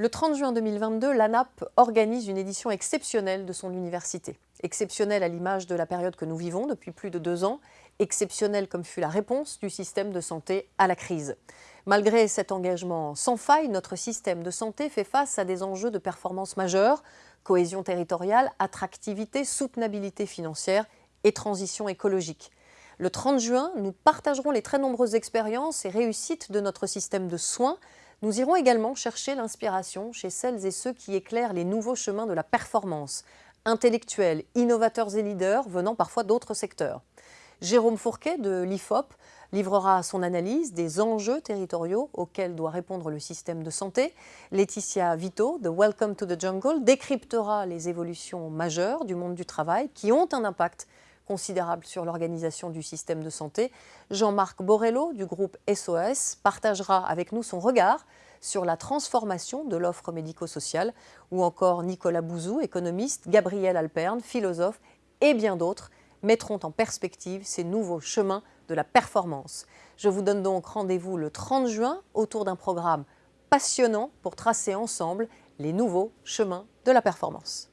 Le 30 juin 2022, l'ANAP organise une édition exceptionnelle de son université. Exceptionnelle à l'image de la période que nous vivons depuis plus de deux ans, exceptionnelle comme fut la réponse du système de santé à la crise. Malgré cet engagement sans faille, notre système de santé fait face à des enjeux de performance majeurs, cohésion territoriale, attractivité, soutenabilité financière et transition écologique. Le 30 juin, nous partagerons les très nombreuses expériences et réussites de notre système de soins nous irons également chercher l'inspiration chez celles et ceux qui éclairent les nouveaux chemins de la performance, intellectuels, innovateurs et leaders venant parfois d'autres secteurs. Jérôme Fourquet de l'IFOP livrera son analyse des enjeux territoriaux auxquels doit répondre le système de santé. Laetitia Vito de Welcome to the Jungle décryptera les évolutions majeures du monde du travail qui ont un impact considérable sur l'organisation du système de santé. Jean-Marc Borello du groupe SOS partagera avec nous son regard sur la transformation de l'offre médico-sociale, ou encore Nicolas Bouzou, économiste, Gabriel Alperne, philosophe, et bien d'autres mettront en perspective ces nouveaux chemins de la performance. Je vous donne donc rendez-vous le 30 juin autour d'un programme passionnant pour tracer ensemble les nouveaux chemins de la performance.